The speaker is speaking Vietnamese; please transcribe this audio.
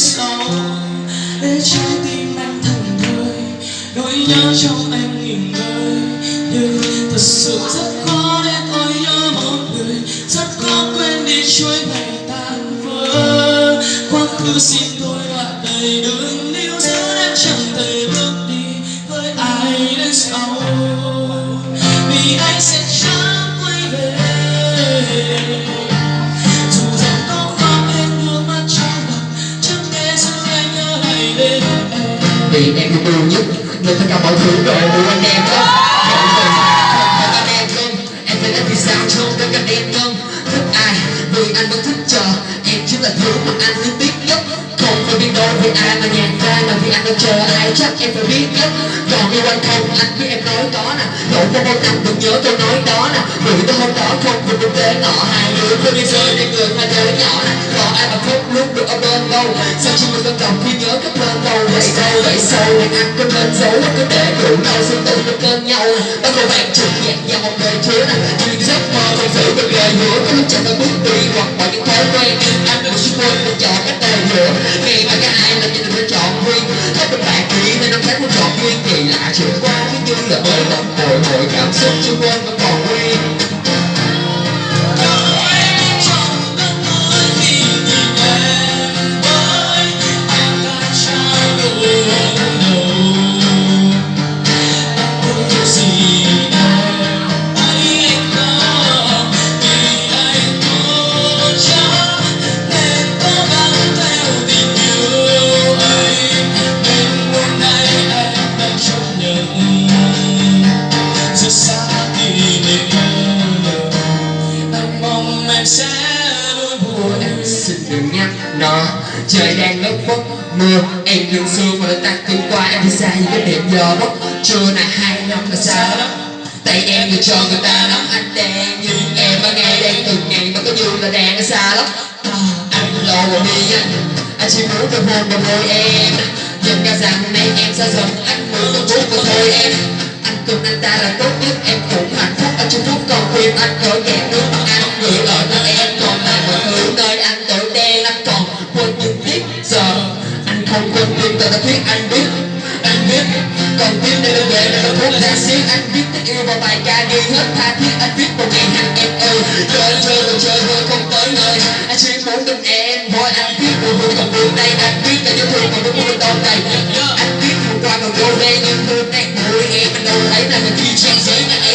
xấu để trái tim anh thẳng thơi nỗi nhớ trong anh nghỉ ngơi. Nhưng thật sự rất khó để tôi nhớ một người. Rất khó quên đi chuỗi ngày tan vỡ. Quá khứ xin tôi đoạn đầy đừng níu giữ em chẳng thể bước đi với ai đến sau. Vì anh sẽ chẳng quay về. Vì em yêu thương nhất nên tất cả mọi thứ đều của anh em đó không anh em không em phải làm thì sao trong tất cả em không thích ai vì anh vẫn thích chờ em chính là thứ mà anh muốn biết nhất không phải biết đâu vì ai mà nhàn ra mà vì anh đang chờ ai chắc em phải biết nhất còn yêu anh không anh biết em nói có nè dẫu có bao năm vẫn nhớ tôi nói đó nè vì tôi hôm đó không vì tôi tế nọ hai người không đi chơi để người hai đứa nhỏ nè còn ai mà không lúc được ở bên đâu sao chỉ mình cân đồng khi nhớ các lên đâu vậy sâu vậy sâu nên anh có nên giấu có để rượu đâu xin tự nó bên nhau. Bắt đầu bạn trực nhạc nhau một đời chứa nè chuyện giấc mơ không giữ được lời hứa. Có lúc chẳng phải bước đi hoặc bỏ những thói quen. Anh vẫn suy quên mình chọn cách đời hứa Ngày mà cái ai là nhìn phải chọn nguyên? Có bên bạn nghĩ nên năm tháng không chọn duyên kỳ lạ chuyển qua cứ như là mới động bồi hồi. Cảm xúc chưa quên vẫn còn trời đang lất bốc mưa em đừng sương mà ta tắt cơn qua em đi xa như cái điểm giờ bốc. Trưa này hai năm là xa lắm tay em người cho người ta nắm anh đang nhưng em ở ngay đây từng ngày mà có như là đang ở xa lắm. À, anh lo rồi đi anh anh chỉ muốn được hôn vào môi em. Nhận cả rằng nay em xa dần anh muốn được chút của thôi em. Anh cùng anh ta là tốt nhất em cũng hạnh phúc. Ở trong phút còn khuyên anh có kẹt không quên tim ta đã thuyết anh biết anh biết. Còn tim để đưa về để thuốc ra xiết anh biết tình yêu vào bài ca đi hết tha thiết. Anh viết một ngày hàng em ơi chơi chơi rồi chơi thôi không tới nơi. Anh chỉ muốn bên em, thôi anh biết buồn buồn còn buồn đây anh biết tại yêu thương còn muốn buồn tồn này. Anh biết hôm qua còn vô đây nhưng hôm nay mùi em anh đâu thấy là mình khi trang giấy này.